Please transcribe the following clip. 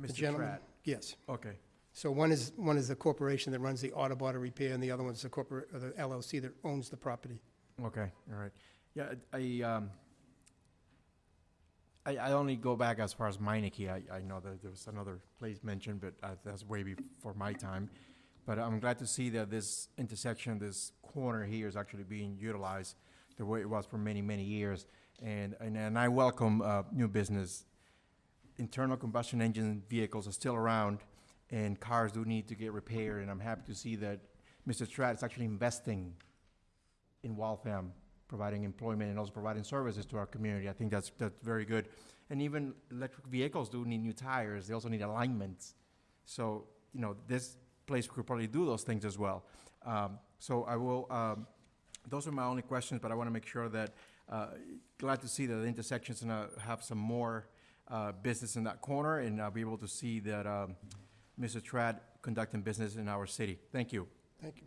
Mr. gentleman- Tratt? Yes. Okay, So one is, one is the corporation that runs the auto body repair, and the other one's the corporate, or the LLC that owns the property. okay, all right. Yeah, I, um, I, I only go back as far as Meineke. I, I know that there was another place mentioned, but uh, that's way before my time. But I'm glad to see that this intersection, this corner here is actually being utilized the way it was for many, many years. And, and, and I welcome, uh, new business. Internal combustion engine vehicles are still around and cars do need to get repaired. And I'm happy to see that Mr. Stratt is actually investing in Waltham, providing employment and also providing services to our community. I think that's, that's very good. And even electric vehicles do need new tires. They also need alignments. So, you know, this place could probably do those things as well. Um, so I will, um, those are my only questions, but I want to make sure that, uh, glad to see that the intersection's gonna have some more, uh, business in that corner and I'll be able to see that, um, Mr. Trad conducting business in our city. Thank you. Thank you.